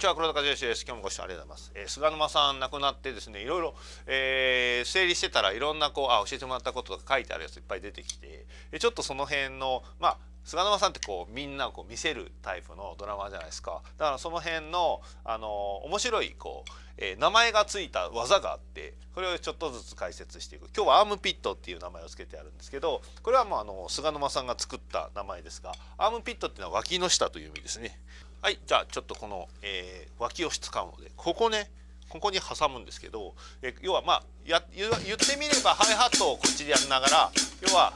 ちは黒田和義です。今日もご視聴ありがとうございます、えー、菅沼さん亡くなってですねいろいろ、えー、整理してたらいろんなこうあ教えてもらったこととか書いてあるやついっぱい出てきてちょっとその辺のまあ菅沼さんってこうみんなをこう見せるタイプのドラマじゃないですか。だからその辺のあの面白いこう、えー、名前がついた技があってこれをちょっとずつ解説していく。今日はアームピットっていう名前を付けてあるんですけどこれはもうあの菅沼さんが作った名前ですがアームピットっていうのは脇の下という意味ですね。はいじゃあちょっとこの、えー、脇を使うのでここねここに挟むんですけどえ要はまあや言ってみればハイハットをこっちでやりながら要は。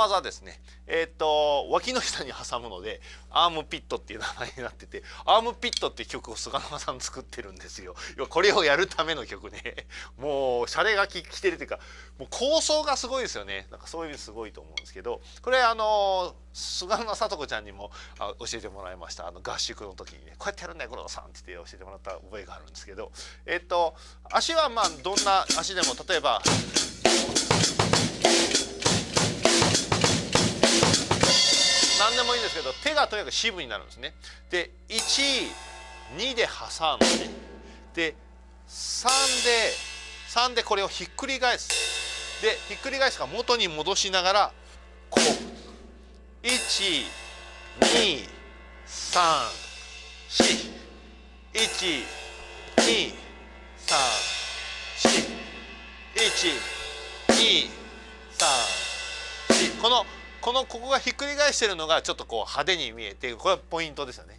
こんな技ですね。えっ、ー、と脇の下に挟むのでアームピットっていう名前になっててアームピットっていう曲を菅沼さん作ってるんですよ。これをやるための曲ね。もうシャレがききてるっていうかもう構想がすごいですよね。なんかそういう意味すごいと思うんですけどこれあの菅沼聡子ちゃんにもあ教えてもらいましたあの合宿の時にねこうやってやるんだよ黒田さんって言って教えてもらった覚えがあるんですけどえっ、ー、と足はまあどんな足でも例えば。もいいんですけど手がとにかく支部になるんですね。で12で挟んでで3で3でこれをひっくり返す。でひっくり返すから元に戻しながらこう。1 2 3 4 1 2 3 4 1 2 3 4このこのここがひっくり返してるのがちょっとこう派手に見えてこれはポイントですよね。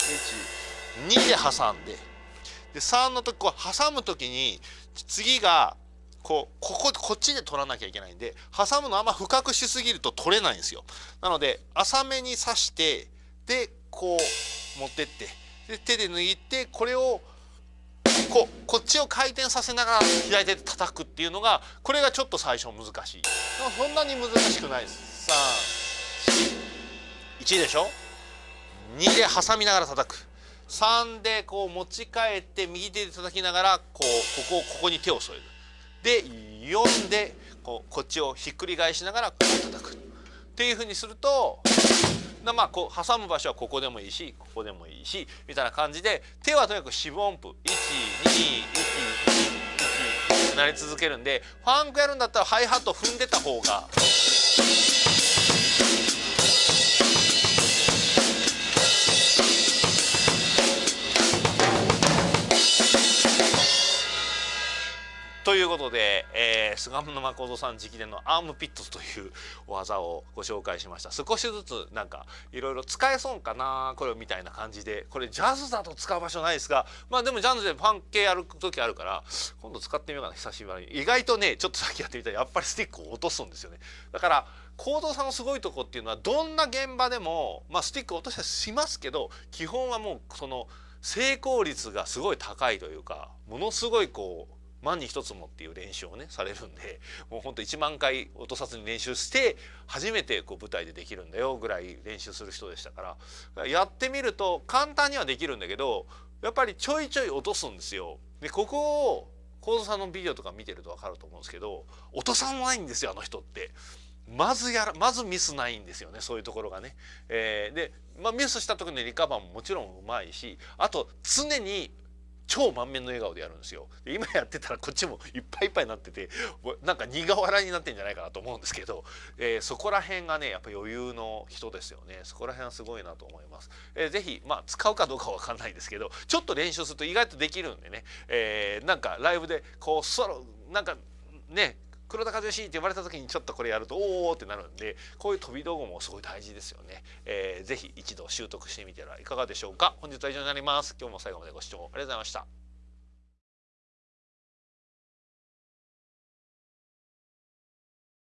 2で挟んでで3の時こう挟む時に次がこうこここっちで取らなきゃいけないんで挟むのあんま深くしすぎると取れないんですよ。なので浅めに刺してでこう持ってってで手で握ってこれをこうこっちを回転させながら左手で叩くっていうのがこれがちょっと最初難しい。そんなに難しくないです。3 1でしょ？2で挟みながら叩く。3でこう持ち替えて右手で叩きながらこうここをここに手を添える。で4でこうこっちをひっくり返しながらこう叩く。っていうふうにするとまあこう挟む場所はここでもいいしここでもいいしみたいな感じで手はとにかく四分音符。1211なり続けるんでファンクやるんだったらハイハット踏んでた方がことで、えー、菅野誠さん直伝のアームピットという技をご紹介しました。少しずつなんかいろいろ使えそうかなこれみたいな感じで。これジャズだと使う場所ないですがまあでもジャズでパン系やる時あるから今度使ってみようかな。久しぶりに。意外とねちょっとさっきやってみたらやっぱりスティックを落とすんですよね。だから行動さんのすごいとこっていうのはどんな現場でもまあスティック落としたりしますけど基本はもうその成功率がすごい高いというかものすごいこう万に一つもっていう練習をねされるんで もうほんと1万回落とさずに練習して初めてこう舞台でできるんだよぐらい練習する人でしたからやってみると簡単にはできるんだけどやっぱりちょいちょい落とすんですよ。でここを幸三さんのビデオとか見てると分かると思うんですけど落とさないんですよあの人って。まずやらまずミスないんですよねそういうところがね。えー、で、まあ、ミスした時のリカバーももちろんうまいしあと常に超満面の笑顔でやるんですよ。で今やってたらこっちもいっぱいいっぱいになっててなんか苦笑いになってんじゃないかなと思うんですけど、えー、そこら辺がねやっぱ余裕の人ですよね。そこら辺はすごいなと思います、えー、ぜひまあ使うかどうかわかんないですけどちょっと練習すると意外とできるんでね、えー、なんかライブでこうソロなんかね黒田和義って呼ばれた時にちょっとこれやるとおおってなるんでこういう飛び道具もすごい大事ですよね、えー、ぜひ一度習得してみてはいかがでしょうか。本日は以上になります。今日も最後までご視聴ありがとうございました。